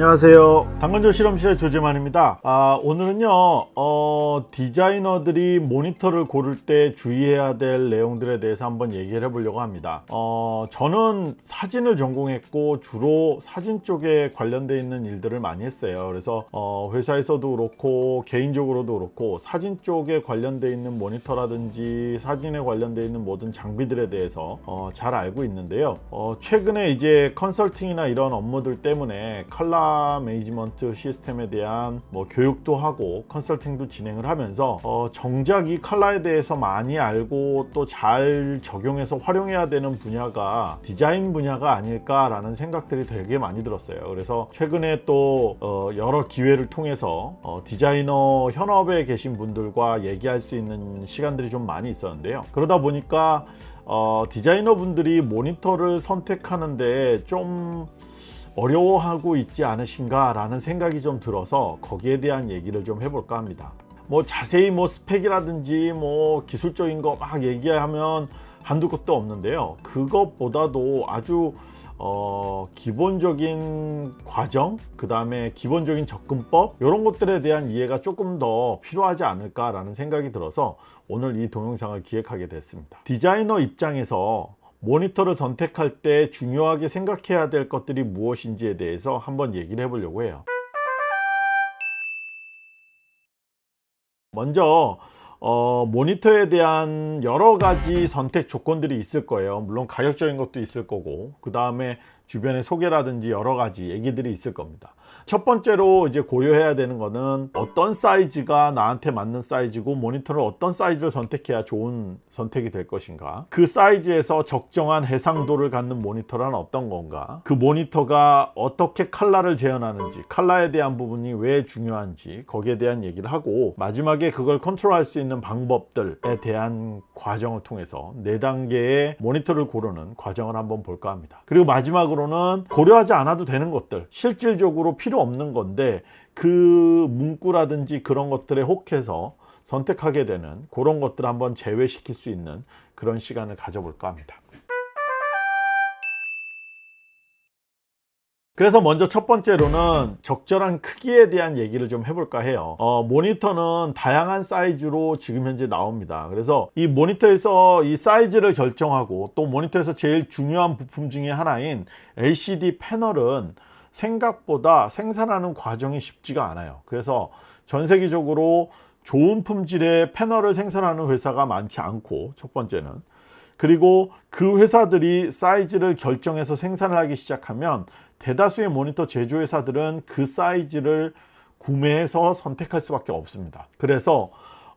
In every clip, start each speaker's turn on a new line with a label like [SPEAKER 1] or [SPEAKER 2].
[SPEAKER 1] 안녕하세요. 당근조 실험실의 조재만입니다. 아, 오늘은요 어, 디자이너들이 모니터를 고를 때 주의해야 될 내용들에 대해서 한번 얘기를 해보려고 합니다. 어, 저는 사진을 전공했고 주로 사진 쪽에 관련되어 있는 일들을 많이 했어요. 그래서 어, 회사에서도 그렇고 개인적으로도 그렇고 사진 쪽에 관련되어 있는 모니터라든지 사진에 관련되어 있는 모든 장비들에 대해서 어, 잘 알고 있는데요. 어, 최근에 이제 컨설팅이나 이런 업무들 때문에 컬러 매니지먼트 시스템에 대한 뭐 교육도 하고 컨설팅도 진행을 하면서 어 정작 이 컬러에 대해서 많이 알고 또 잘 적용해서 활용해야 되는 분야가 디자인 분야가 아닐까라는 생각들이 되게 많이 들었어요. 그래서 최근에 또 어 여러 기회를 통해서 어 디자이너 현업에 계신 분들과 얘기할 수 있는 시간들이 좀 많이 있었는데요. 그러다 보니까 어 디자이너 분들이 모니터를 선택하는데 좀 어려워하고 있지 않으신가 라는 생각이 좀 들어서 거기에 대한 얘기를 좀 해볼까 합니다. 뭐 자세히 뭐 스펙이라든지 뭐 기술적인 거 막 얘기하면 한두 것도 없는데요. 그것보다도 아주 어, 기본적인 과정 그 다음에 기본적인 접근법 이런 것들에 대한 이해가 조금 더 필요하지 않을까 라는 생각이 들어서 오늘 이 동영상을 기획하게 됐습니다. 디자이너 입장에서 모니터를 선택할 때 중요하게 생각해야 될 것들이 무엇인지에 대해서 한번 얘기를 해보려고 해요. 먼저 어, 모니터에 대한 여러 가지 선택 조건들이 있을 거예요. 물론 가격적인 것도 있을 거고. 그 다음에 주변의 소개라든지 여러 가지 얘기들이 있을 겁니다. 첫 번째로 이제 고려해야 되는 거는 어떤 사이즈가 나한테 맞는 사이즈고 모니터를 어떤 사이즈를 선택해야 좋은 선택이 될 것인가? 그 사이즈에서 적정한 해상도를 갖는 모니터란 어떤 건가? 그 모니터가 어떻게 칼라를 재현하는지 칼라에 대한 부분이 왜 중요한지 거기에 대한 얘기를 하고 마지막에 그걸 컨트롤할 수 있는 방법들에 대한 과정을 통해서 네 단계의 모니터를 고르는 과정을 한번 볼까 합니다. 그리고 마지막으로 는 고려하지 않아도 되는 것들 실질적으로 필요 없는 건데 그 문구라든지 그런 것들에 혹해서 선택하게 되는 그런 것들을 한번 제외시킬 수 있는 그런 시간을 가져볼까 합니다 그래서 먼저 첫 번째로는 적절한 크기에 대한 얘기를 좀 해볼까 해요. 어, 모니터는 다양한 사이즈로 지금 현재 나옵니다. 그래서 이 모니터에서 이 사이즈를 결정하고 또 모니터에서 제일 중요한 부품 중에 하나인 LCD 패널은 생각보다 생산하는 과정이 쉽지가 않아요. 그래서 전 세계적으로 좋은 품질의 패널을 생산하는 회사가 많지 않고 첫 번째는. 그리고 그 회사들이 사이즈를 결정해서 생산을 하기 시작하면 대다수의 모니터 제조회사들은 그 사이즈를 구매해서 선택할 수밖에 없습니다. 그래서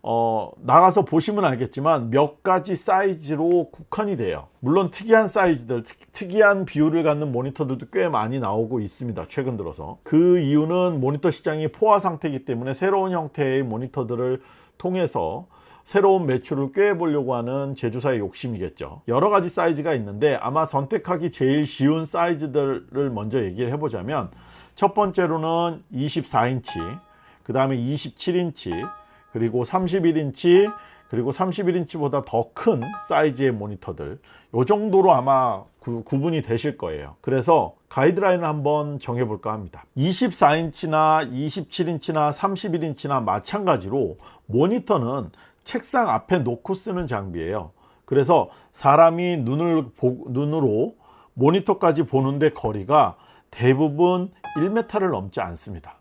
[SPEAKER 1] 어, 나가서 보시면 알겠지만 몇 가지 사이즈로 국한이 돼요. 물론 특이한 사이즈들 특, 이한 비율을 갖는 모니터들도 꽤 많이 나오고 있습니다 최근 들어서. 그 이유는 모니터 시장이 포화 상태이기 때문에 새로운 형태의 모니터들을 통해서 새로운 매출을 꾀해보려고 하는 제조사의 욕심이겠죠. 여러 가지 사이즈가 있는데 아마 선택하기 제일 쉬운 사이즈들을 먼저 얘기를 해보자면 첫 번째로는 24인치 그 다음에 27인치 그리고 31인치 그리고 31인치보다 더 큰 사이즈의 모니터들. 요 정도로 아마 구, 구분이 되실 거예요. 그래서 가이드라인을 한번 정해 볼까 합니다. 24인치나 27인치나 31인치나 마찬가지로 모니터는 책상 앞에 놓고 쓰는 장비예요. 그래서 사람이 눈을 보, 눈으로 모니터까지 보는데 거리가 대부분 1m를 넘지 않습니다.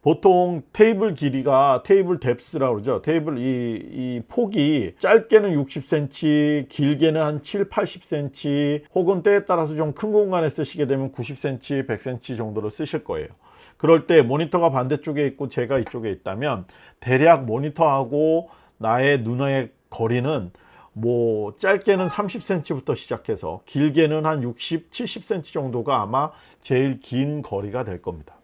[SPEAKER 1] 보통 테이블 길이가 테이블 depth라고 그러죠. 테이블 이, 이 폭이 짧게는 60cm 길게는 한 7, 80cm 혹은 때에 따라서 좀 큰 공간에 쓰시게 되면 90cm, 100cm 정도로 쓰실 거예요. 그럴 때 모니터가 반대쪽에 있고 제가 이쪽에 있다면 대략 모니터하고 나의 눈의 거리는 뭐 짧게는 30cm부터 시작해서 길게는 한 60, 70cm 정도가 아마 제일 긴 거리가 될 겁니다.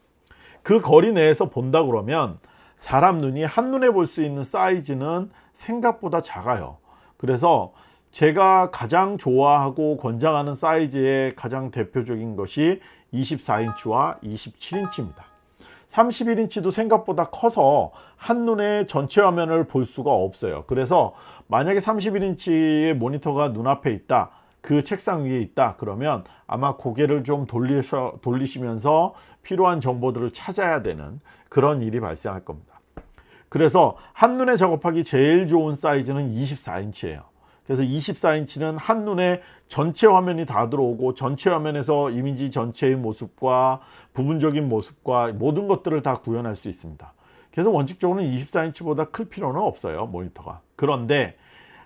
[SPEAKER 1] 그 거리 내에서 본다 그러면 사람 눈이 한눈에 볼 수 있는 사이즈는 생각보다 작아요. 그래서 제가 가장 좋아하고 권장하는 사이즈의 가장 대표적인 것이 24인치와 27인치입니다 31인치도 생각보다 커서 한눈에 전체 화면을 볼 수가 없어요. 그래서 만약에 31인치의 모니터가 눈앞에 있다 그 책상 위에 있다 그러면 아마 고개를 좀 돌리셔, 돌리시면서 필요한 정보들을 찾아야 되는 그런 일이 발생할 겁니다. 그래서 한눈에 작업하기 제일 좋은 사이즈는 24인치예요. 그래서 24인치는 한눈에 전체 화면이 다 들어오고 전체 화면에서 이미지 전체의 모습과 부분적인 모습과 모든 것들을 다 구현할 수 있습니다. 그래서 원칙적으로는 24인치보다 클 필요는 없어요 모니터가. 그런데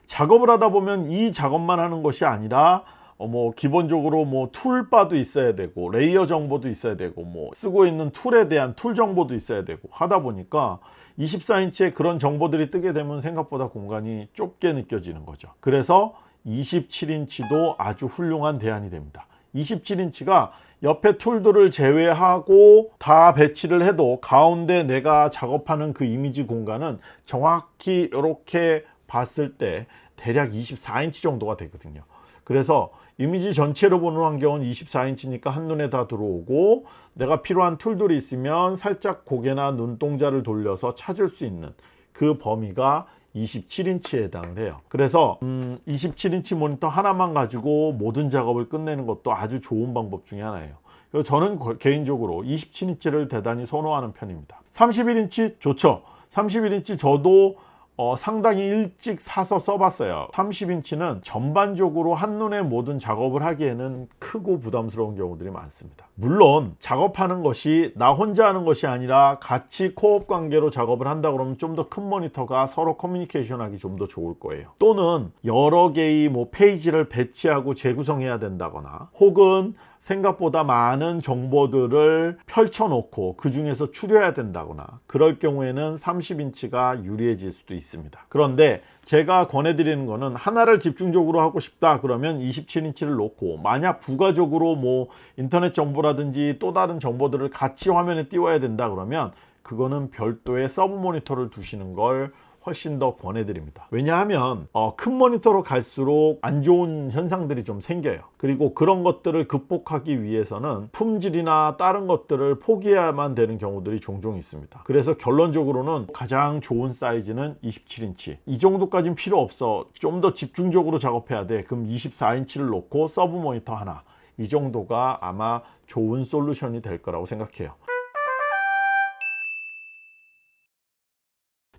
[SPEAKER 1] 작업을 하다 보면 이 작업만 하는 것이 아니라 어 뭐 기본적으로 뭐 toolbar도 있어야 되고 layer 정보도 있어야 되고 뭐 쓰고 있는 tool에 대한 tool 정보도 있어야 되고 하다 보니까 24인치에 그런 정보들이 뜨게 되면 생각보다 공간이 좁게 느껴지는 거죠. 그래서 27인치도 아주 훌륭한 대안이 됩니다. 27인치가 옆에 tool들을 제외하고 다 배치를 해도 가운데 내가 작업하는 그 이미지 공간은 정확히 이렇게 봤을 때 대략 24인치 정도가 되거든요. 그래서 이미지 전체로 보는 환경은 24인치니까 한눈에 다 들어오고 내가 필요한 tool들이 있으면 살짝 고개나 눈동자를 돌려서 찾을 수 있는 그 범위가 27인치에 해당을 해요. 그래서 음 27인치 모니터 하나만 가지고 모든 작업을 끝내는 것도 아주 좋은 방법 중에 하나예요. 그래서 저는 개인적으로 27인치를 대단히 선호하는 편입니다. 31인치 좋죠. 31인치 저도 어, 상당히 일찍 사서 써봤어요. 30인치는 전반적으로 한눈에 모든 작업을 하기에는 크고 부담스러운 경우들이 많습니다. 물론 작업하는 것이 나 혼자 하는 것이 아니라 같이 co-op 관계로 작업을 한다 그러면 좀 더 큰 모니터가 서로 커뮤니케이션 하기 좀 더 좋을 거예요. 또는 여러 개의 뭐 페이지를 배치하고 재구성해야 된다거나 혹은 생각보다 많은 정보들을 펼쳐놓고 그 중에서 추려야 된다거나 그럴 경우에는 30인치가 유리해질 수도 있습니다. 그런데 제가 권해드리는 거는 하나를 집중적으로 하고 싶다 그러면 27인치를 놓고 만약 부가적으로 뭐 인터넷 정보라든지 또 다른 정보들을 같이 화면에 띄워야 된다 그러면 그거는 별도의 sub 모니터를 두시는 걸 훨씬 더 권해드립니다. 왜냐하면 어, 큰 모니터로 갈수록 안 좋은 현상들이 좀 생겨요. 그리고 그런 것들을 극복하기 위해서는 품질이나 다른 것들을 포기해야만 되는 경우들이 종종 있습니다. 그래서 결론적으로는 가장 좋은 사이즈는 27인치. 이 정도까지는 필요 없어. 좀 더 집중적으로 작업해야 돼. 그럼 24인치를 놓고 sub 모니터 하나. 이 정도가 아마 좋은 솔루션이 될 거라고 생각해요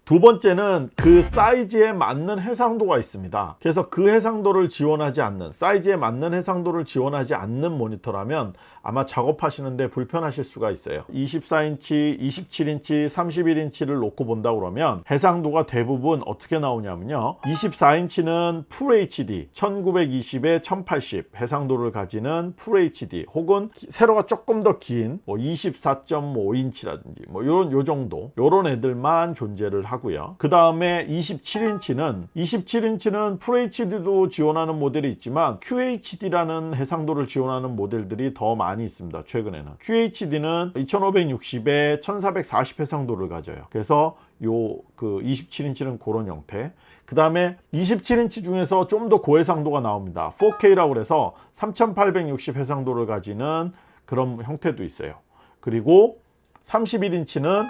[SPEAKER 1] 두 번째는 그 사이즈에 맞는 해상도가 있습니다. 그래서 그 해상도를 지원하지 않는 사이즈에 맞는 해상도를 지원하지 않는 모니터라면 아마 작업하시는데 불편하실 수가 있어요. 24인치 27인치 31인치를 놓고 본다 그러면 해상도가 대부분 어떻게 나오냐면요. 24인치는 FHD 1920에 1080 해상도를 가지는 FHD 혹은 세로가 조금 더 긴 뭐 24.5인치라든지 뭐 요런 요 정도 요런 애들만 존재를 하고 하고요. 그 다음에 27인치는 27인치는 FHD도 지원하는 모델이 있지만 QHD라는 해상도를 지원하는 모델들이 더 많이 있습니다 최근에는. QHD는 2560에 1440 해상도를 가져요. 그래서 요그 27인치는 그런 형태. 그 다음에 27인치 중에서 좀 더 고해상도가 나옵니다. 4K라고 해서 3860 해상도를 가지는 그런 형태도 있어요. 그리고 31인치는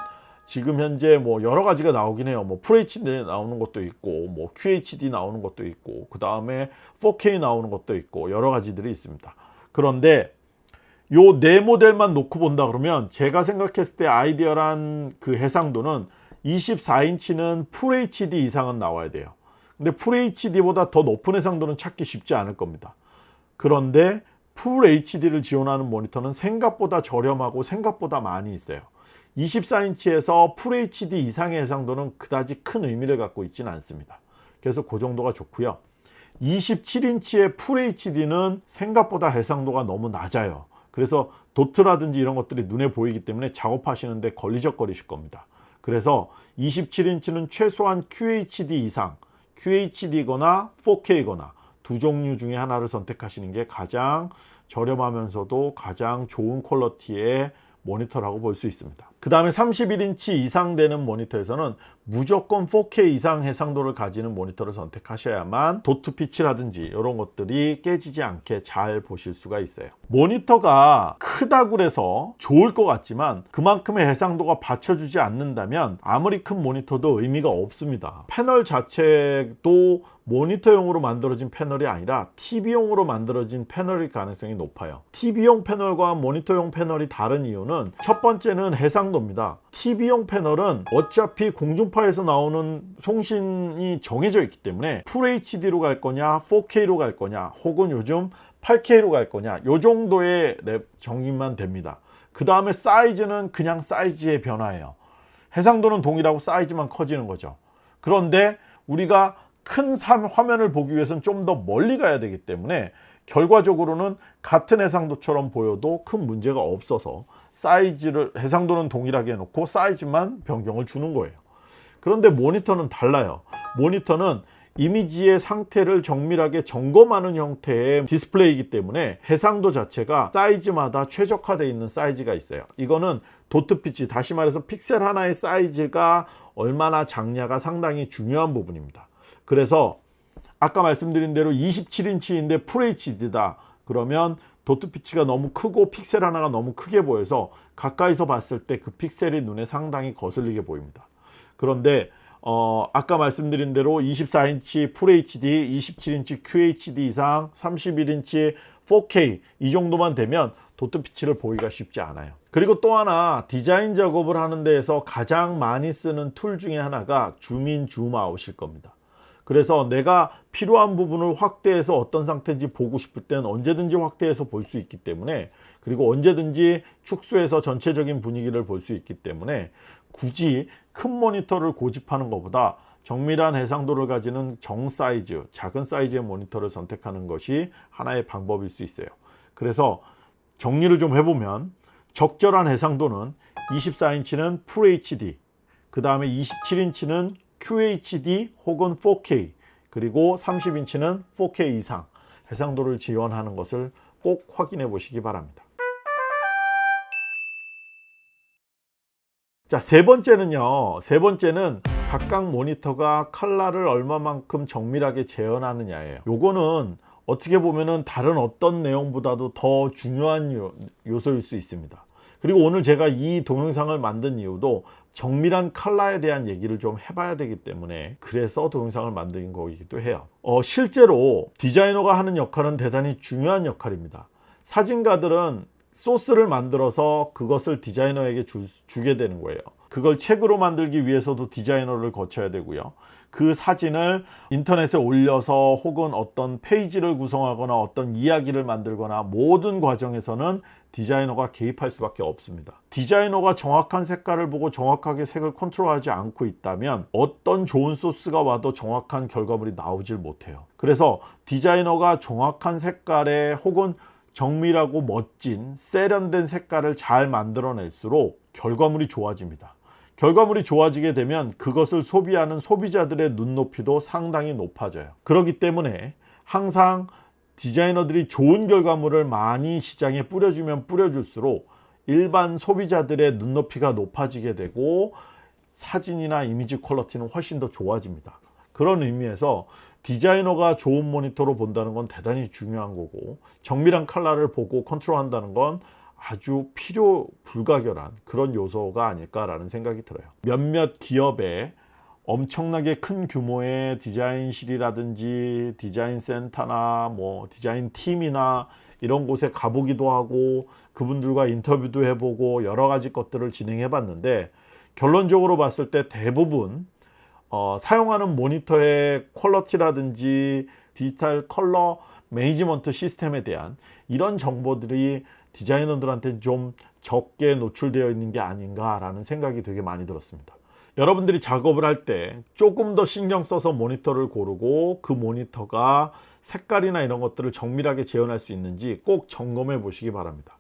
[SPEAKER 1] 지금 현재 뭐 여러 가지가 나오긴 해요. 뭐 FHD 나오는 것도 있고 뭐 QHD 나오는 것도 있고 그 다음에 4K 나오는 것도 있고 여러 가지들이 있습니다. 그런데 요 네 모델만 놓고 본다 그러면 제가 생각했을 때 아이디어란 그 해상도는 24인치는 FHD 이상은 나와야 돼요. 근데 FHD보다 더 높은 해상도는 찾기 쉽지 않을 겁니다. 그런데 FHD를 지원하는 모니터는 생각보다 저렴하고 생각보다 많이 있어요 24인치에서 FHD 이상의 해상도는 그다지 큰 의미를 갖고 있지는 않습니다. 그래서 그 정도가 좋고요. 27인치의 FHD는 생각보다 해상도가 너무 낮아요. 그래서 도트라든지 이런 것들이 눈에 보이기 때문에 작업하시는데 걸리적거리실 겁니다. 그래서 27인치는 최소한 QHD 이상 QHD거나 4K거나 두 종류 중에 하나를 선택하시는 게 가장 저렴하면서도 가장 좋은 quality의 모니터라고 볼 수 있습니다 그 다음에 31인치 이상 되는 모니터에서는 무조건 4K 이상 해상도를 가지는 모니터를 선택하셔야만 dot pitch라든지 이런 것들이 깨지지 않게 잘 보실 수가 있어요. 모니터가 크다고 해서 좋을 것 같지만 그만큼의 해상도가 받쳐주지 않는다면 아무리 큰 모니터도 의미가 없습니다. 패널 자체도 모니터용으로 만들어진 패널이 아니라 TV용으로 만들어진 패널일 가능성이 높아요. TV용 패널과 모니터용 패널이 다른 이유는 첫 번째는 해상 도입니다. TV용 패널은 어차피 공중파에서 나오는 송신이 정해져 있기 때문에 FHD로 갈 거냐 4K로 갈 거냐 혹은 요즘 8K로 갈 거냐 요 정도의 정의만 됩니다. 그 다음에 사이즈는 그냥 사이즈의 변화예요. 해상도는 동일하고 사이즈만 커지는 거죠. 그런데 우리가 큰 화면을 보기 위해서는 좀 더 멀리 가야 되기 때문에 결과적으로는 같은 해상도처럼 보여도 큰 문제가 없어서 사이즈를 해상도는 동일하게 해놓고 사이즈만 변경을 주는 거예요. 그런데 모니터는 달라요. 모니터는 이미지의 상태를 정밀하게 점검하는 형태의 디스플레이이기 때문에 해상도 자체가 사이즈마다 최적화되어 있는 사이즈가 있어요. 이거는 dot pitch 다시 말해서 픽셀 하나의 사이즈가 얼마나 작냐가 상당히 중요한 부분입니다. 그래서 아까 말씀드린 대로 27인치인데 FHD다. 그러면 dot pitch가 너무 크고 픽셀 하나가 너무 크게 보여서 가까이서 봤을 때 그 픽셀이 눈에 상당히 거슬리게 보입니다. 그런데 어, 아까 말씀드린 대로 24인치 FHD, 27인치 QHD 이상, 31인치 4K 이 정도만 되면 dot pitch를 보기가 쉽지 않아요. 그리고 또 하나 디자인 작업을 하는 데에서 가장 많이 쓰는 tool 중에 하나가 zoom in zoom out일 겁니다 그래서 내가 필요한 부분을 확대해서 어떤 상태인지 보고 싶을 때는 언제든지 확대해서 볼 수 있기 때문에 그리고 언제든지 축소해서 전체적인 분위기를 볼 수 있기 때문에 굳이 큰 모니터를 고집하는 것보다 정밀한 해상도를 가지는 정 사이즈, 작은 사이즈의 모니터를 선택하는 것이 하나의 방법일 수 있어요. 그래서 정리를 좀 해보면 적절한 해상도는 24인치는 FHD, 그 다음에 27인치는 QHD 혹은 4K 그리고 30인치는 4K 이상 해상도를 지원하는 것을 꼭 확인해 보시기 바랍니다. 자 세 번째는요. 세 번째는 각각 모니터가 컬러를 얼마만큼 정밀하게 재현하느냐예요. 요거는 어떻게 보면은 다른 어떤 내용보다도 더 중요한 요, 요소일 수 있습니다. 그리고 오늘 제가 이 동영상을 만든 이유도 정밀한 컬러에 대한 얘기를 좀 해봐야 되기 때문에 그래서 동영상을 만든 거이기도 해요. 어, 실제로 디자이너가 하는 역할은 대단히 중요한 역할입니다. 사진가들은 소스를 만들어서 그것을 디자이너에게 주, 주게 되는 거예요. 그걸 책으로 만들기 위해서도 디자이너를 거쳐야 되고요 그 사진을 인터넷에 올려서 혹은 어떤 페이지를 구성하거나 어떤 이야기를 만들거나 모든 과정에서는 디자이너가 개입할 수밖에 없습니다. 디자이너가 정확한 색깔을 보고 정확하게 색을 컨트롤하지 않고 있다면 어떤 좋은 소스가 와도 정확한 결과물이 나오질 못해요. 그래서 디자이너가 정확한 색깔에 혹은 정밀하고 멋진 세련된 색깔을 잘 만들어낼수록 결과물이 좋아집니다 결과물이 좋아지게 되면 그것을 소비하는 소비자들의 눈높이도 상당히 높아져요. 그렇기 때문에 항상 디자이너들이 좋은 결과물을 많이 시장에 뿌려주면 뿌려줄수록 일반 소비자들의 눈높이가 높아지게 되고 사진이나 이미지 quality는 훨씬 더 좋아집니다. 그런 의미에서 디자이너가 좋은 모니터로 본다는 건 대단히 중요한 거고 정밀한 컬러를 보고 컨트롤 한다는 건 아주 필요 불가결한 그런 요소가 아닐까라는 생각이 들어요. 몇몇 기업에 엄청나게 큰 규모의 디자인실이라든지 디자인 센터나 뭐 디자인 팀이나 이런 곳에 가보기도 하고 그분들과 인터뷰도 해보고 여러 가지 것들을 진행해 봤는데 결론적으로 봤을 때 대부분 어, 사용하는 모니터의 퀄러티라든지 디지털 컬러 매니지먼트 시스템에 대한 이런 정보들이 디자이너들한테 좀 적게 노출되어 있는 게 아닌가 라는 생각이 되게 많이 들었습니다. 여러분들이 작업을 할 때 조금 더 신경 써서 모니터를 고르고 그 모니터가 색깔이나 이런 것들을 정밀하게 재현할 수 있는지 꼭 점검해 보시기 바랍니다.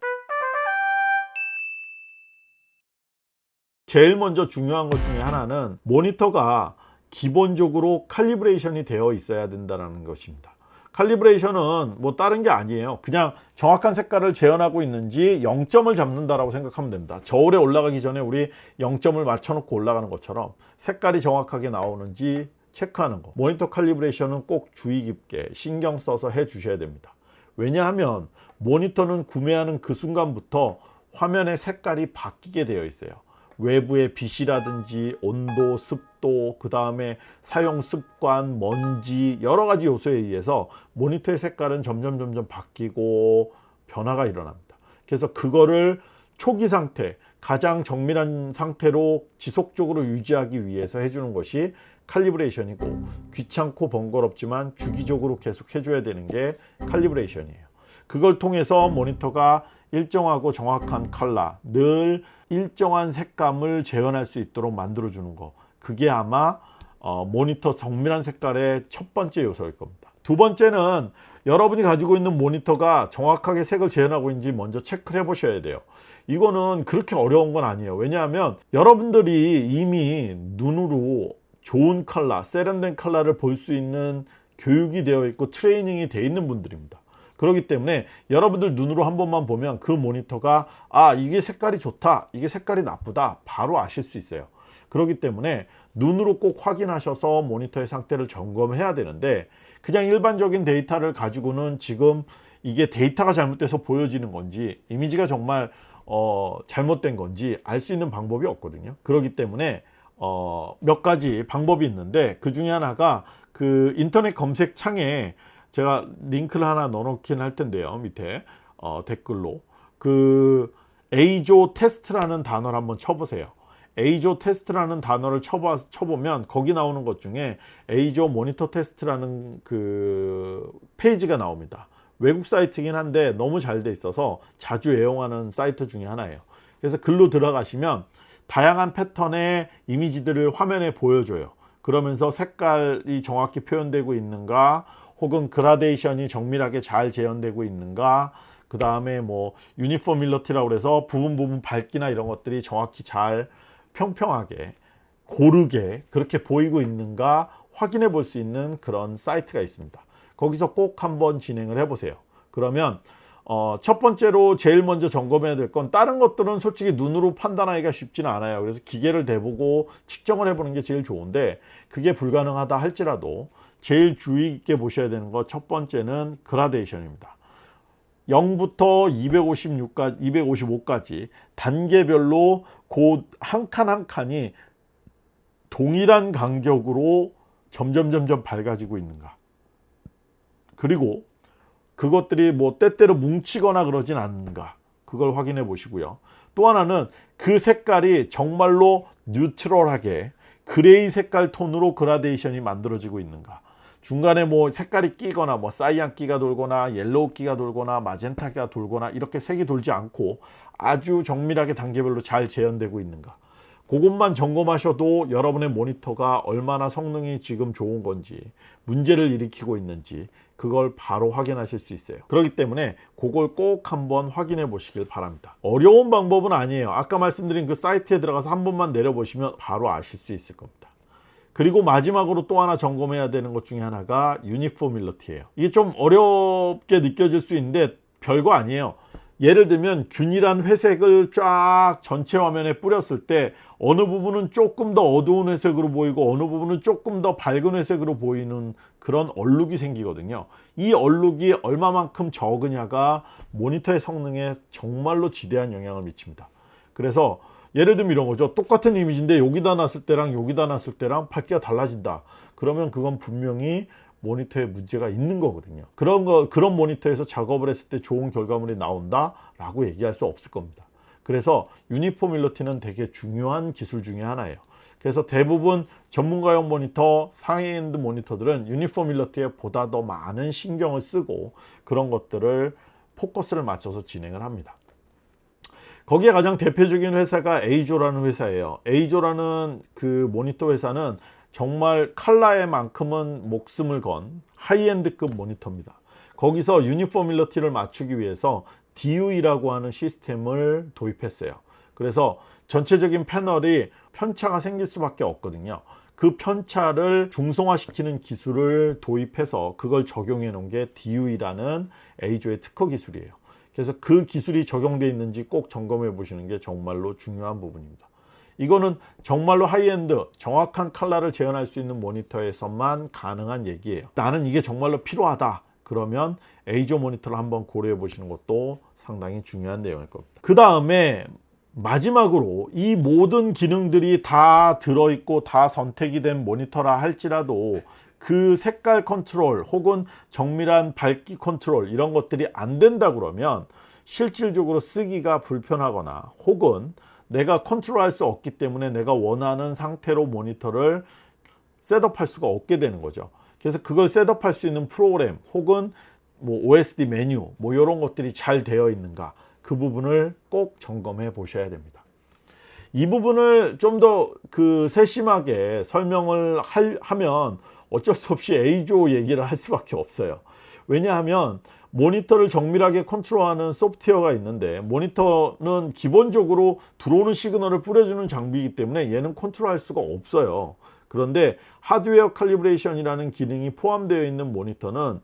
[SPEAKER 1] 제일 먼저 중요한 것 중에 하나는 모니터가 기본적으로 칼리브레이션이 되어 있어야 된다는 것입니다 칼리브레이션은 뭐 다른 게 아니에요. 그냥 정확한 색깔을 재현하고 있는지 0점을 잡는다라고 생각하면 됩니다. 저울에 올라가기 전에 우리 0점을 맞춰놓고 올라가는 것처럼 색깔이 정확하게 나오는지 체크하는 거. 모니터 칼리브레이션은 꼭 주의 깊게 신경 써서 해 주셔야 됩니다. 왜냐하면 모니터는 구매하는 그 순간부터 화면의 색깔이 바뀌게 되어 있어요. 외부의 빛이라든지 온도, 습도, 그 다음에 사용 습관, 먼지 여러 가지 요소에 의해서 모니터의 색깔은 점점 점점 바뀌고 변화가 일어납니다. 그래서 그거를 초기 상태, 가장 정밀한 상태로 지속적으로 유지하기 위해서 해주는 것이 칼리브레이션이고 귀찮고 번거롭지만 주기적으로 계속 해줘야 되는 게 칼리브레이션이에요. 그걸 통해서 모니터가 일정하고 정확한 컬러, 늘 일정한 색감을 재현할 수 있도록 만들어 주는 거. 그게 아마 어, 모니터 정밀한 색깔의 첫 번째 요소일 겁니다. 두 번째는 여러분이 가지고 있는 모니터가 정확하게 색을 재현하고 있는지 먼저 체크를 해 보셔야 돼요. 이거는 그렇게 어려운 건 아니에요. 왜냐하면 여러분들이 이미 눈으로 좋은 컬러 세련된 컬러를 볼 수 있는 교육이 되어 있고 트레이닝이 되어 있는 분들입니다 그렇기 때문에 여러분들 눈으로 한 번만 보면 그 모니터가 아 이게 색깔이 좋다 이게 색깔이 나쁘다 바로 아실 수 있어요. 그렇기 때문에 눈으로 꼭 확인하셔서 모니터의 상태를 점검해야 되는데 그냥 일반적인 데이터를 가지고는 지금 이게 데이터가 잘못돼서 보여지는 건지 이미지가 정말 어, 잘못된 건지 알 수 있는 방법이 없거든요. 그렇기 때문에 어, 몇 가지 방법이 있는데 그 중에 하나가 그 인터넷 검색 창에 제가 링크를 하나 넣어놓긴 할 텐데요 밑에. 어, 댓글로. 그 EIZO 테스트라는 단어를 한번 쳐보세요. EIZO 테스트라는 단어를 쳐봐, 쳐보면 거기 나오는 것 중에 EIZO 모니터 테스트라는 그 페이지가 나옵니다. 외국 사이트긴 한데 너무 잘 돼 있어서 자주 애용하는 사이트 중에 하나예요. 그래서 글로 들어가시면 다양한 패턴의 이미지들을 화면에 보여줘요. 그러면서 색깔이 정확히 표현되고 있는가 혹은 그라데이션이 정밀하게 잘 재현되고 있는가? 그 다음에 뭐 유니폼밀러티라고 해서 부분 부분 밝기나 이런 것들이 정확히 잘 평평하게 고르게 그렇게 보이고 있는가? 확인해 볼 수 있는 그런 사이트가 있습니다. 거기서 꼭 한번 진행을 해 보세요. 그러면 어, 첫 번째로 제일 먼저 점검해야 될 건 다른 것들은 솔직히 눈으로 판단하기가 쉽지는 않아요. 그래서 기계를 대보고 측정을 해보는 게 제일 좋은데 그게 불가능하다 할지라도 제일 주의 깊게 보셔야 되는 것첫 번째는 그라데이션입니다. 0부터 256까지, 255까지 단계별로 곧 한 칸 한 칸이 동일한 간격으로 점점 점점 밝아지고 있는가. 그리고 그것들이 뭐 때때로 뭉치거나 그러진 않는가. 그걸 확인해 보시고요. 또 하나는 그 색깔이 정말로 neutral하게 gray 색깔 톤으로 그라데이션이 만들어지고 있는가 중간에 뭐 색깔이 끼거나 뭐 cyan 끼가 돌거나 yellow 끼가 돌거나 마젠타가 돌거나 이렇게 색이 돌지 않고 아주 정밀하게 단계별로 잘 재현되고 있는가. 그것만 점검하셔도 여러분의 모니터가 얼마나 성능이 지금 좋은 건지 문제를 일으키고 있는지 그걸 바로 확인하실 수 있어요. 그렇기 때문에 그걸 꼭 한번 확인해 보시길 바랍니다. 어려운 방법은 아니에요. 아까 말씀드린 그 사이트에 들어가서 한 번만 내려 보시면 바로 아실 수 있을 겁니다 그리고 마지막으로 또 하나 점검해야 되는 것 중에 하나가 유니포밀러티예요. 이게 좀 어렵게 느껴질 수 있는데 별거 아니에요. 예를 들면 균일한 회색을 쫙 전체 화면에 뿌렸을 때 어느 부분은 조금 더 어두운 회색으로 보이고 어느 부분은 조금 더 밝은 회색으로 보이는 그런 얼룩이 생기거든요. 이 얼룩이 얼마만큼 적으냐가 모니터의 성능에 정말로 지대한 영향을 미칩니다. 그래서 예를 들면 이런 거죠. 똑같은 이미지인데 여기다 놨을 때랑 여기다 놨을 때랑 밝기가 달라진다. 그러면 그건 분명히 모니터에 문제가 있는 거거든요. 그런 거 그런 모니터에서 작업을 했을 때 좋은 결과물이 나온다 라고 얘기할 수 없을 겁니다. 그래서 유니폼일러티는 되게 중요한 기술 중에 하나예요. 그래서 대부분 전문가용 모니터 상위엔드 모니터들은 유니폼일러티에 보다 더 많은 신경을 쓰고 그런 것들을 포커스를 맞춰서 진행을 합니다 거기에 가장 대표적인 회사가 EIZO라는 회사예요. EIZO라는 그 모니터 회사는 정말 칼라에 만큼은 목숨을 건 high-end급 모니터입니다. 거기서 uniformity를 맞추기 위해서 DUE라고 하는 시스템을 도입했어요. 그래서 전체적인 패널이 편차가 생길 수밖에 없거든요. 그 편차를 중성화시키는 기술을 도입해서 그걸 적용해 놓은 게 DUE라는 EIZO의 특허 기술이에요. 그래서 그 기술이 적용되어 있는지 꼭 점검해 보시는 게 정말로 중요한 부분입니다. 이거는 정말로 하이엔드 정확한 칼라를 재현할 수 있는 모니터에서만 가능한 얘기예요. 나는 이게 정말로 필요하다. 그러면 EIZO 모니터를 한번 고려해 보시는 것도 상당히 중요한 내용일 겁니다. 그 다음에 마지막으로 이 모든 기능들이 다 들어있고 다 선택이 된 모니터라 할지라도 그 색깔 컨트롤 혹은 정밀한 밝기 컨트롤 이런 것들이 안 된다 그러면 실질적으로 쓰기가 불편하거나 혹은 내가 컨트롤 할 수 없기 때문에 내가 원하는 상태로 모니터를 setup할 수가 없게 되는 거죠. 그래서 그걸 setup할 수 있는 프로그램 혹은 뭐 OSD 메뉴 뭐 이런 것들이 잘 되어 있는가 그 부분을 꼭 점검해 보셔야 됩니다. 이 부분을 좀 더 그 세심하게 설명을 할, 하면 어쩔 수 없이 A조 얘기를 할 수밖에 없어요. 왜냐하면 모니터를 정밀하게 컨트롤하는 소프트웨어가 있는데 모니터는 기본적으로 들어오는 시그널을 뿌려주는 장비이기 때문에 얘는 컨트롤할 수가 없어요. 그런데 하드웨어 칼리브레이션이라는 기능이 포함되어 있는 모니터는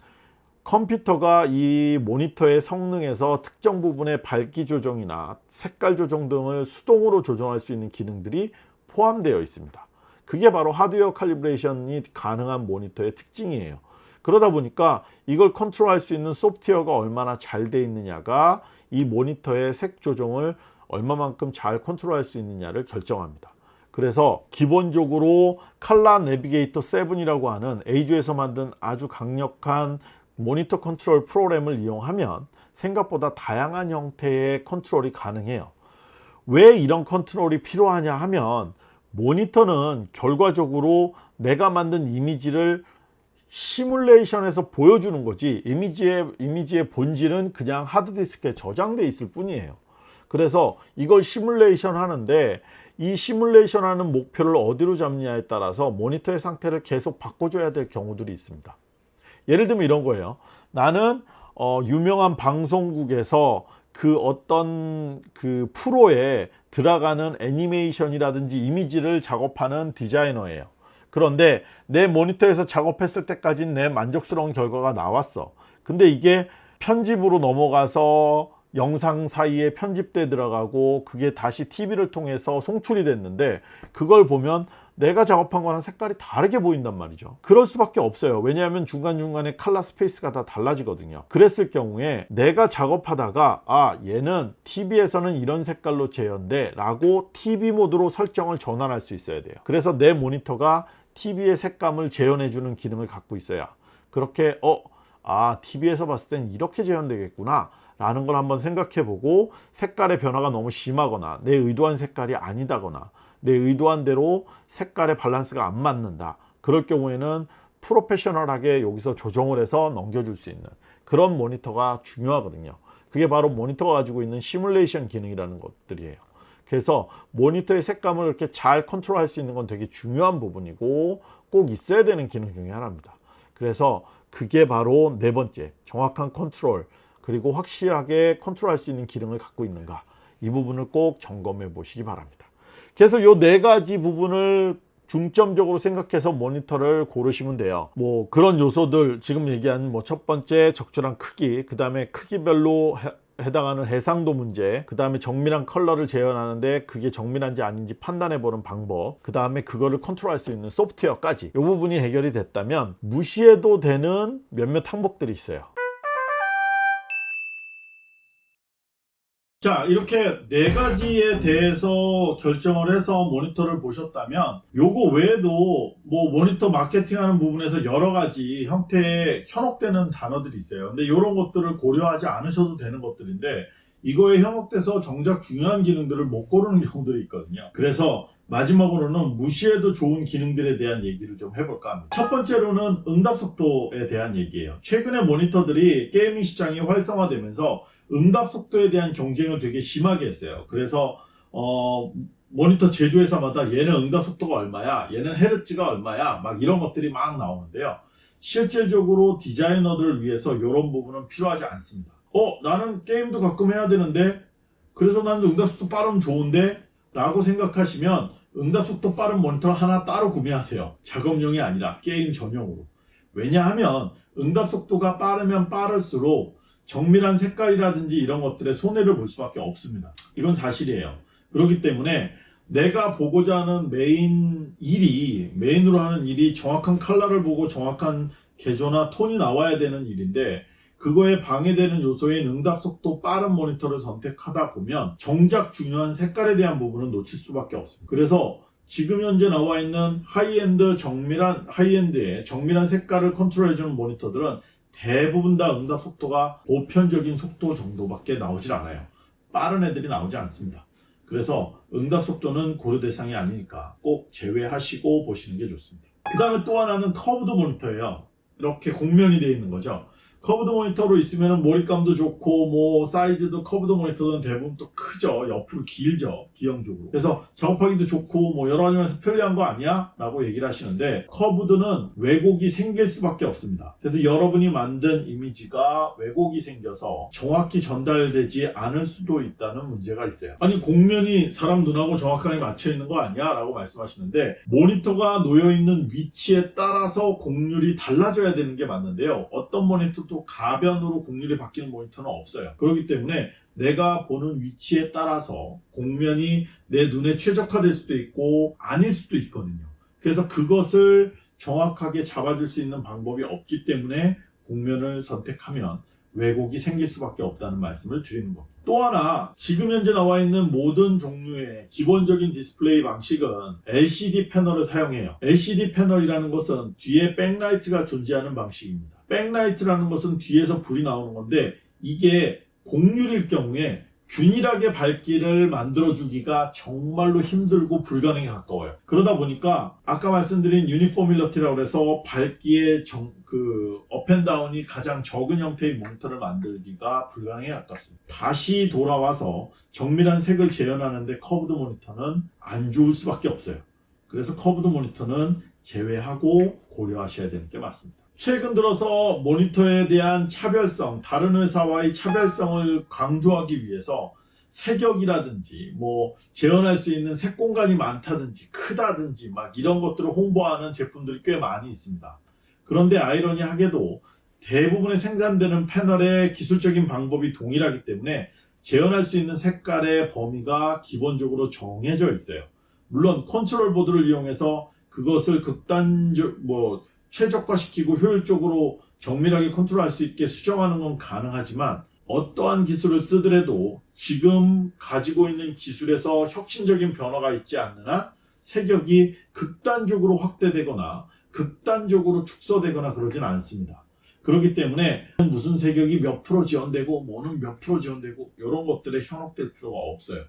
[SPEAKER 1] 컴퓨터가 이 모니터의 성능에서 특정 부분의 밝기 조정이나 색깔 조정 등을 수동으로 조정할 수 있는 기능들이 포함되어 있습니다. 그게 바로 하드웨어 칼리브레이션이 가능한 모니터의 특징이에요. 그러다 보니까 이걸 컨트롤할 수 있는 소프트웨어가 얼마나 잘 돼 있느냐가 이 모니터의 색 조정을 얼마만큼 잘 컨트롤할 수 있느냐를 결정합니다. 그래서 기본적으로 ColorNavigator 7이라고 하는 EIZO에서 만든 아주 강력한 모니터 컨트롤 프로그램을 이용하면 생각보다 다양한 형태의 컨트롤이 가능해요. 왜 이런 컨트롤이 필요하냐 하면 모니터는 결과적으로 내가 만든 이미지를 시뮬레이션에서 보여주는 거지 이미지의, 이미지의 본질은 그냥 하드디스크에 저장돼 있을 뿐이에요. 그래서 이걸 시뮬레이션 하는데 이 시뮬레이션 하는 목표를 어디로 잡느냐에 따라서 모니터의 상태를 계속 바꿔줘야 될 경우들이 있습니다. 예를 들면 이런 거예요. 나는 어, 유명한 방송국에서 그 어떤 그 프로에 들어가는 애니메이션이라든지 이미지를 작업하는 디자이너예요. 그런데 내 모니터에서 작업했을 때까지는 내 만족스러운 결과가 나왔어. 근데 이게 편집으로 넘어가서 영상 사이에 편집돼 들어가고 그게 다시 TV를 통해서 송출이 됐는데 그걸 보면 내가 작업한 거랑 색깔이 다르게 보인단 말이죠. 그럴 수밖에 없어요. 왜냐하면 중간중간에 칼라 스페이스가 다 달라지거든요. 그랬을 경우에 내가 작업하다가 아 얘는 TV에서는 이런 색깔로 재현돼 라고 TV 모드로 설정을 전환할 수 있어야 돼요. 그래서 내 모니터가 TV의 색감을 재현해 주는 기능을 갖고 있어야 그렇게 어, 아 TV에서 봤을 땐 이렇게 재현되겠구나 라는 걸 한번 생각해 보고 색깔의 변화가 너무 심하거나 내 의도한 색깔이 아니다거나 내 의도한 대로 색깔의 밸런스가 안 맞는다. 그럴 경우에는 프로페셔널하게 여기서 조정을 해서 넘겨줄 수 있는 그런 모니터가 중요하거든요. 그게 바로 모니터가 가지고 있는 시뮬레이션 기능이라는 것들이에요. 그래서 모니터의 색감을 이렇게 잘 컨트롤 할 수 있는 건 되게 중요한 부분이고 꼭 있어야 되는 기능 중에 하나입니다. 그래서 그게 바로 네 번째 정확한 컨트롤 그리고 확실하게 컨트롤 할 수 있는 기능을 갖고 있는가. 이 부분을 꼭 점검해 보시기 바랍니다 그래서 요 네 가지 부분을 중점적으로 생각해서 모니터를 고르시면 돼요. 뭐 그런 요소들 지금 얘기한 뭐 첫 번째 적절한 크기 그 다음에 크기별로 해, 해당하는 해상도 문제 그 다음에 정밀한 컬러를 재현하는데 그게 정밀한지 아닌지 판단해 보는 방법 그 다음에 그거를 컨트롤할 수 있는 소프트웨어까지. 이 부분이 해결이 됐다면 무시해도 되는 몇몇 항목들이 있어요 자 이렇게 네 가지에 대해서 결정을 해서 모니터를 보셨다면 요거 외에도 뭐 모니터 마케팅하는 부분에서 여러 가지 형태의 현혹되는 단어들이 있어요. 근데 이런 것들을 고려하지 않으셔도 되는 것들인데 이거에 현혹돼서 정작 중요한 기능들을 못 고르는 경우들이 있거든요. 그래서 마지막으로는 무시해도 좋은 기능들에 대한 얘기를 좀 해볼까 합니다. 첫 번째로는 응답 속도에 대한 얘기예요. 최근에 모니터들이 게이밍 시장이 활성화되면서 응답 속도에 대한 경쟁을 되게 심하게 했어요. 그래서 어, 모니터 제조회사마다 얘는 응답 속도가 얼마야, 얘는 헤르츠가 얼마야, 막 이런 것들이 막 나오는데요. 실질적으로 디자이너들을 위해서 이런 부분은 필요하지 않습니다. 어, 나는 게임도 가끔 해야 되는데, 그래서 나는 응답 속도 빠르면 좋은데, 라고 생각하시면 응답 속도 빠른 모니터 하나 따로 구매하세요. 작업용이 아니라 게임 전용으로. 왜냐하면 응답 속도가 빠르면 빠를수록 정밀한 색깔이라든지 이런 것들에 손해를 볼 수밖에 없습니다. 이건 사실이에요. 그렇기 때문에 내가 보고자 하는 메인 일이 메인으로 하는 일이 정확한 컬러를 보고 정확한 계조나 톤이 나와야 되는 일인데 그거에 방해되는 요소인 응답 속도 빠른 모니터를 선택하다 보면 정작 중요한 색깔에 대한 부분은 놓칠 수밖에 없습니다. 그래서 지금 현재 나와 있는 하이엔드 정밀한 high-end의 정밀한 색깔을 컨트롤해주는 모니터들은 대부분 다 응답 속도가 보편적인 속도 정도밖에 나오질 않아요. 빠른 애들이 나오지 않습니다. 그래서 응답 속도는 고려 대상이 아니니까 꼭 제외하시고 보시는 게 좋습니다. 그 다음에 또 하나는 curved 모니터예요. 이렇게 곡면이 되어 있는 거죠. curved 모니터로 있으면 몰입감도 좋고 뭐 사이즈도 curved 모니터는 대부분 또 크죠. 옆으로 길죠. 기형적으로. 그래서 작업하기도 좋고 뭐 여러 가지 면에서 편리한 거 아니야? 라고 얘기를 하시는데 curved는 왜곡이 생길 수밖에 없습니다. 그래서 여러분이 만든 이미지가 왜곡이 생겨서 정확히 전달되지 않을 수도 있다는 문제가 있어요. 아니 곡면이 사람 눈하고 정확하게 맞춰 있는 거 아니야? 라고 말씀하시는데 모니터가 놓여 있는 위치에 따라서 곡률이 달라져야 되는 게 맞는데요. 어떤 모니터도 가변으로 곡률이 바뀌는 모니터는 없어요. 그렇기 때문에 내가 보는 위치에 따라서 곡면이 내 눈에 최적화될 수도 있고 아닐 수도 있거든요. 그래서 그것을 정확하게 잡아줄 수 있는 방법이 없기 때문에 곡면을 선택하면 왜곡이 생길 수밖에 없다는 말씀을 드리는 겁니다. 또 하나 지금 현재 나와 있는 모든 종류의 기본적인 디스플레이 방식은 LCD 패널을 사용해요. LCD 패널이라는 것은 뒤에 백라이트가 존재하는 방식입니다. 백라이트라는 것은 뒤에서 불이 나오는 건데 이게 곡률일 경우에 균일하게 밝기를 만들어주기가 정말로 힘들고 불가능에 가까워요. 그러다 보니까 아까 말씀드린 uniformity라고 해서 밝기의 정, 그 up and down이 가장 적은 형태의 모니터를 만들기가 불가능에 가깝습니다. 다시 돌아와서 정밀한 색을 재현하는데 curved 모니터는 안 좋을 수밖에 없어요. 그래서 curved 모니터는 제외하고 고려하셔야 되는 게 맞습니다. 최근 들어서 모니터에 대한 차별성, 다른 회사와의 차별성을 강조하기 위해서 색역이라든지 뭐 재현할 수 있는 색 공간이 많다든지 크다든지 막 이런 것들을 홍보하는 제품들이 꽤 많이 있습니다. 그런데 아이러니하게도 대부분의 생산되는 패널의 기술적인 방법이 동일하기 때문에 재현할 수 있는 색깔의 범위가 기본적으로 정해져 있어요. 물론 컨트롤 보드를 이용해서 그것을 극단적 뭐 최적화시키고 효율적으로 정밀하게 컨트롤할 수 있게 수정하는 건 가능하지만 어떠한 기술을 쓰더라도 지금 가지고 있는 기술에서 혁신적인 변화가 있지 않는 한 색역이 극단적으로 확대되거나 극단적으로 축소되거나 그러진 않습니다. 그렇기 때문에 무슨 색역이 몇 프로 지원되고 뭐는 몇 프로 지원되고 이런 것들에 현혹될 필요가 없어요.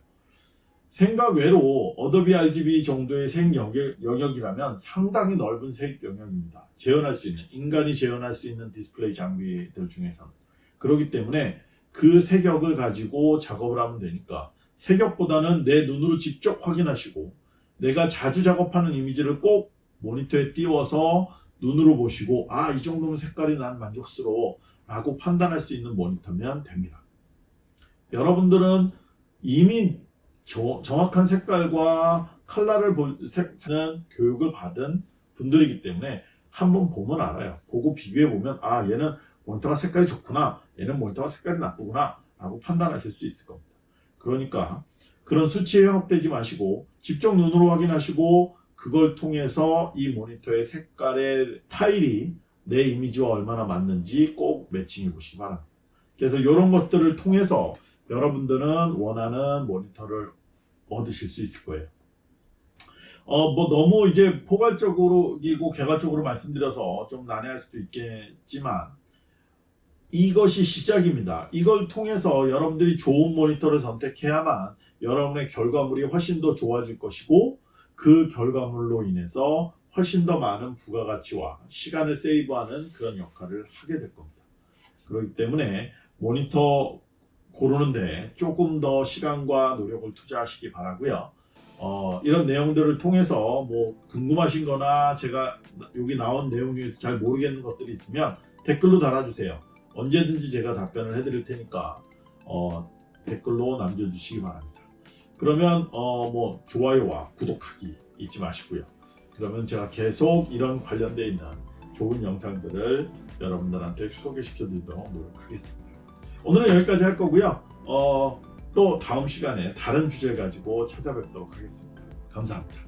[SPEAKER 1] 생각 외로 Adobe RGB 정도의 색 영역, 영역이라면 상당히 넓은 색 영역입니다. 재현할 수 있는 인간이 재현할 수 있는 디스플레이 장비들 중에서는 그렇기 때문에 그 색역을 가지고 작업을 하면 되니까 색역보다는 내 눈으로 직접 확인하시고 내가 자주 작업하는 이미지를 꼭 모니터에 띄워서 눈으로 보시고 아 이 정도면 색깔이 난 만족스러워 라고 판단할 수 있는 모니터면 됩니다. 여러분들은 이미 저- 정확한 색깔과 컬러를 보는 교육을 받은 분들이기 때문에 한번 보면 알아요. 보고 비교해 보면 아 얘는 모니터가 색깔이 좋구나 얘는 모니터가 색깔이 나쁘구나 라고 판단하실 수 있을 겁니다. 그러니까 그런 수치에 현혹되지 마시고 직접 눈으로 확인하시고 그걸 통해서 이 모니터의 색깔의 타일이 내 이미지와 얼마나 맞는지 꼭 매칭해 보시기 바랍니다. 그래서 이런 것들을 통해서 여러분들은 원하는 모니터를 얻으실 수 있을 거예요. 어, 뭐 너무 이제 포괄적으로이고 개괄적으로 말씀드려서 좀 난해할 수도 있겠지만 이것이 시작입니다. 이걸 통해서 여러분들이 좋은 모니터를 선택해야만 여러분의 결과물이 훨씬 더 좋아질 것이고 그 결과물로 인해서 훨씬 더 많은 부가가치와 시간을 세이브하는 그런 역할을 하게 될 겁니다. 그렇기 때문에 모니터 고르는데 조금 더 시간과 노력을 투자하시기 바라고요. 어, 이런 내용들을 통해서 뭐 궁금하신 거나 제가 여기 나온 내용 중에서 잘 모르겠는 것들이 있으면 댓글로 달아주세요. 언제든지 제가 답변을 해드릴 테니까 어, 댓글로 남겨주시기 바랍니다. 그러면 어 뭐 좋아요와 구독하기 잊지 마시고요. 그러면 제가 계속 이런 관련돼 있는 좋은 영상들을 여러분들한테 소개시켜 드리도록 노력하겠습니다. 오늘은 여기까지 할 거고요. 어, 또 다음 시간에 다른 주제 가지고 찾아뵙도록 하겠습니다. 감사합니다.